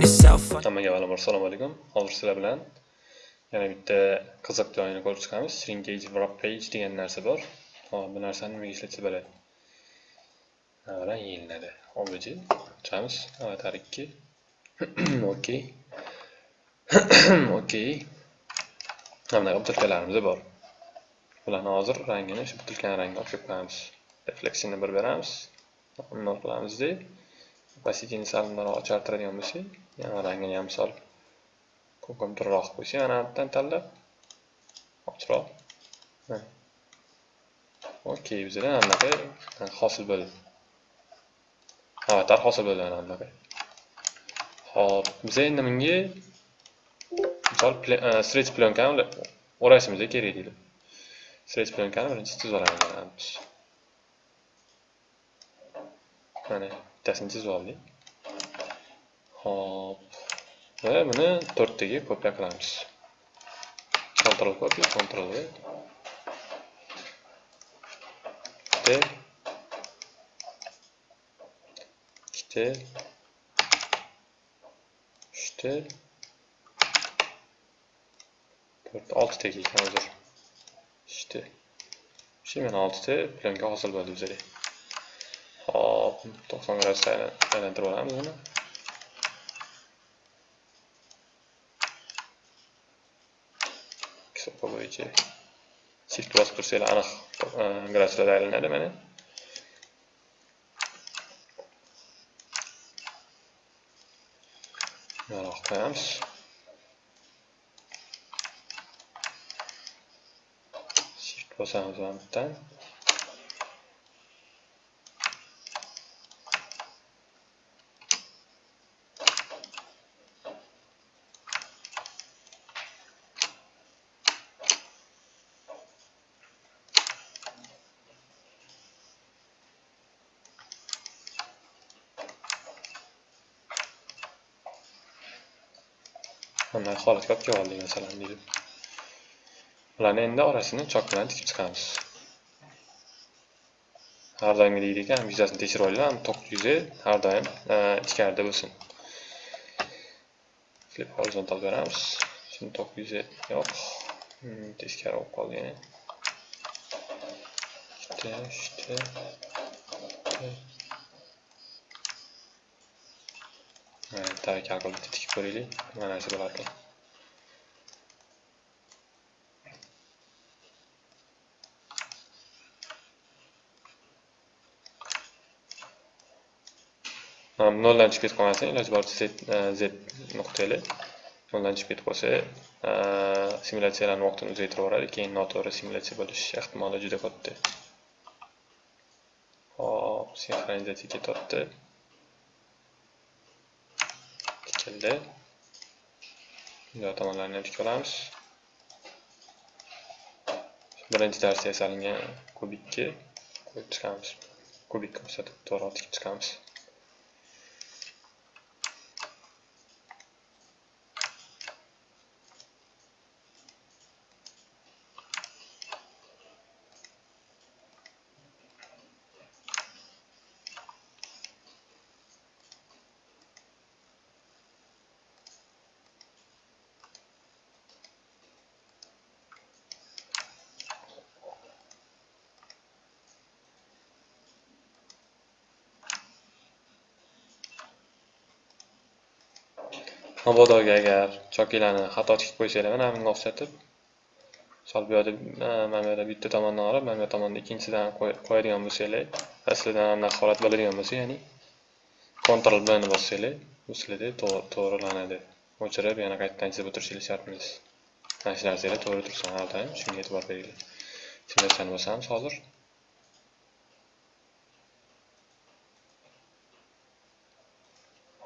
yourself. Hammaga avvalambor assalomu alaykum. Hozir sizlar bilan yana bitta qiziq joyini ko'rib chiqamiz. Shrinkage wrap page degan narsa bor. Hop, bu narsani nimaga ishlatsa bo'ladi? avvalan yeyiladi. Obj ochamiz. Avatar ikki Okey. Okey. Mana butilkalarimiz bor. Bularni hozir rangini shu butilkani rangiga olib qo'yamiz. Refleksiyani bir beramiz. Bunday qilamizda opacitini sal bundoq ochartiradigan bo'lsak, yana rangini ham sol ko'kimtirroq bo'lsa ana bundan tanlab ochroq. Okey, bizda anaqa hosil bo'ldi. Avatar hosil bo'ldi ana bunaqa. Hop, biz endi bunga misol e, stretch plyonkani o'rashimiz kerak deydi. Stretch plyonkani birinchi chizib olamiz. Mana bittasini chizib oldik. Hop. Va buni 4 taga kopiya qilamiz. control copy, control V. Ikkita. Ikkita. Uchta. 4 6 taga ekan hozir. uchta Shu mana 6 plyonka hosil bo'ldi bizga. Hop, 90 gradusga aylantirib olamiz buni. Hisobga bo'yicha shift bosib tursanglar aniq graduslarda aylanadi mana. Mana qo'yamiz. Shift bosamiz mana. Bunday holatga olib keldik masalan deydi. Ularni endi orasini chok bilan tikib chiqamiz. Har doim deydi ekan, yuzasini tekshirib olinglar, to'qqiz yuzi har doim e, ichkarida bo'lsin. Flip horizontal beramiz. Shuni to'qqiz yuzi yo'q. Hmm, teskari bo'lib qoldi yana. Ikkita, uchta, Mana kalkulyator qilib tikib ko'raylik. Mana shu bo'ladi noldan chiqib ketib qolmasin iloji boricha z nuqtali noldan chiqib ketib qolsa simulyatsiyalarni vaqtini uzaytirib yuboradi keyin noto'g'ri simulyatsiya bo'lish ehtimoli juda katta hop sinxronizatsiya ketyapti tikildi bunday tomonlarni ham tikib olamiz birinchi darsda yasalingan kubikni qo'yib chiqamiz kubik ko'rsatib to'g'ri tikib chiqamiz mabodoga agar chokilarni xato tikib qo'ysanglar mana bunga o'xshatib misol bu yerda mana bu yoqda bitta tomondan olib mana bu tomonda ikkinchisidan qo'yadigan bo'lsanglar aslidan anaqa holat bo'ladigan bo'lsa ya'ni Ctrl bni ni bossanglar bu sizlarda to'g'rilanadi. O'chirib yana qaytadan chizib o'tirishingiz shart emas mana shu narsalar to'g'ri tursin har doim shunga e'tibor beringlar. Simulyatsiyani bosamiz hozir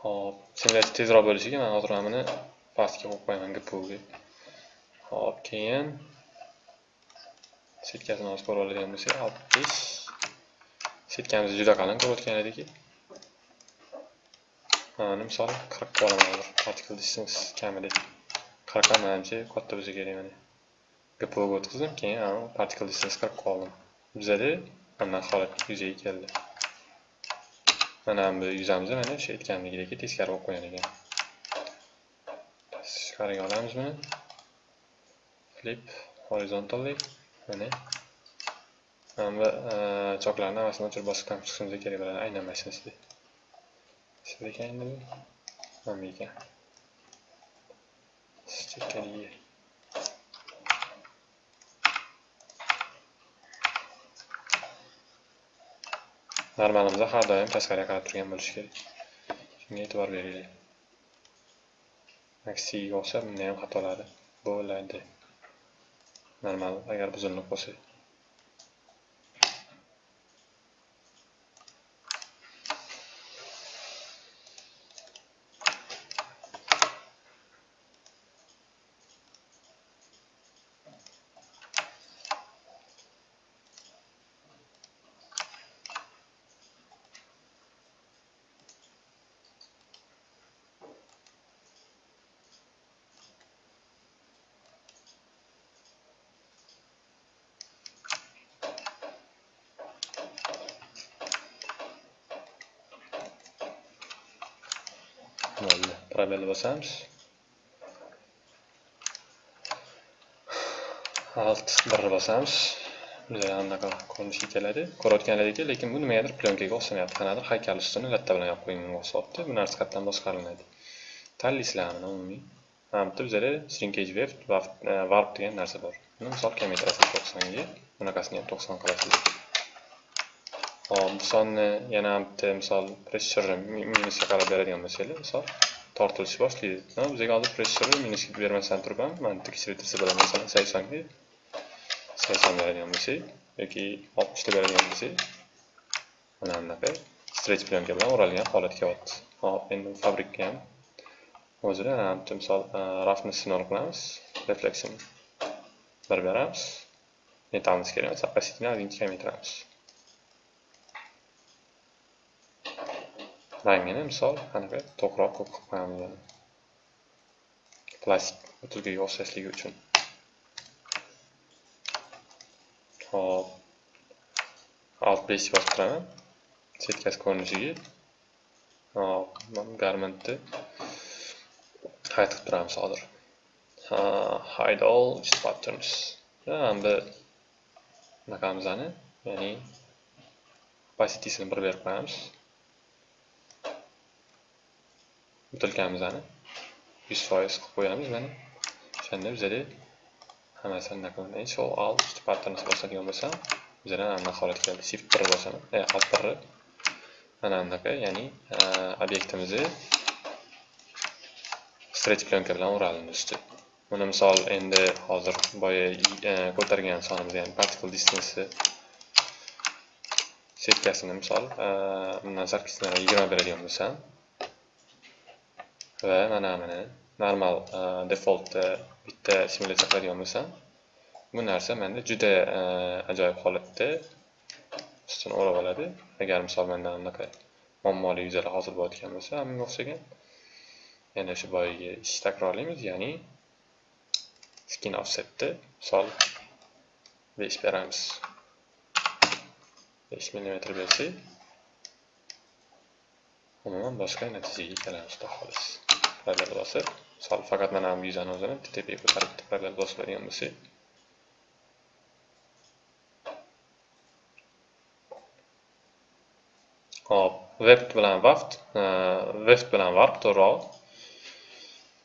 Hop, simulyatsiya tezroq bo'lishiga men hozir buni pastga qo'yib qo'yaman GPUga. Hop, keyin setkasini hozir ko'rib oladigan bo'lsak, 60 setkamiz juda qalin ko'rayotgan ediki. Mana misol 40 ga olaman hozir. Particle distance kamida 40 ga katta bo'lsa kerak mana. GPUga o'tkazdim, keyin particle distance 40 ga oldim. Bizada mana holat yuzaga keldi. Mana bu yuzamizni mana o'sha aytganimdagidek teskari qilib qo'ygan ekan. Tashqariga olamiz buni flip horizontally mana. Mana bu e, choklarni hammasini o'chirib bosqichdan chiqishimiz kerak bo'ladi. Aynan mana shunisi ekan endi bu mana bu ekan. Normalimizda har doim tashqariga qarab turgan bo'lishi kerak. Shunga e'tibor beraylik aksiga o'xshab bunda ham xatolari bo'ladi. Normal agar buzilib qolsa. Bo'ldi probelni bosamiz alt birni bosamiz bizga anaqa ko'rinishga keladi ko'rayotganlaringki lekin bu nimagadir plyonkaga o'xshamayapti qanadir haykal ustini latta bilan yopib qo'yinganga o'xshyapti bu narsa qayerdan boshqariladi tanlaysizlarmi umumiy mana bitta bizada shrinkage wave warp degan narsa bor buni misol kamaytirasiz to'qsonga bunaqasini ham to'qson qilasizlar hop bu sonni yana bitta misol pressure minusga qarab beradigan bo'lsanglar misol tortilishi boshlaydi. Bizga hozir pressure minusga bermasdan turib ham mana tekshirtirsa bo'ladi masalan saksonga sakson beradigan bo'lsak yoki oltmishta beradigan bo'lsak mana bunaqa stretch plyonka bilan o'ralgan holatga kelyapti hop endi fabrikka ham o'zida bitta misol e, rafni sinov qilamiz refleksini bir beramiz metalimiz kerak emas opacitini ozgincha kamaytiramiz. Rangini misol qanaqa to'qroq ko'k qilib qo'yamiz yana plastik butilkaga o'xshashligi uchun. Hop alt besh bosib turaman setkasi ko'rinishiga hop garmentni hide qilib turamiz hozir hide all patterns endi bunaqamizani ya'ni opacity'sini bir berib qo'yamiz. Butilkamizni yuz foiz qilib qo'yamiz mana. O'shanda bizada hammasi anaqa bo'lmaydi show usti patterns bosadigan bo'lsam bizada anaqa holat keldi shift bir bosaman e alt bir. Mana bunaqa ya'ni e, obyektimizni stretch plyonka bilan o'ralindi usti buni misol endi hozir boya e, ko'targan sonimiz ya'ni particle distance setkasini misol e, bundan sakkiz yigirma beradigan bo'lsam va mana mana normal e, default e, bitta simulyatsiya qiladigan bo'lsam bu narsa menda juda e, ajoyib holatda ustini o'rab oladi. Agar misol menda anaqa muammoli yuzalar hosil bo'layotgan bo'lsa bunga o'xshagan yana shu boyagi ishni takrorlaymiz ya'ni skin offsetni misol besh beramiz. Besh millimetr bersak umuman boshqa natijaga kelamiz xolis. Parallel bosib misol faqat mana bu yuzani o'zini tepaga ko'tarib bitta parallel bosib oladigan bo'lsak. Hop weft bilan vaft e, weft bilan varp to'g'riroq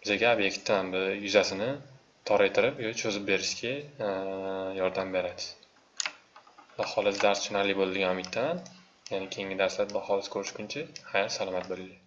bizaga obyektdan bu yuzasini toraytirib yo cho'zib berishga e, yordam beradi. Xolis dars tushunarli bo'ldi degan umiddaman. Yana keyingi darslarda xudo ko'rishguncha xayr salomat bo'linglar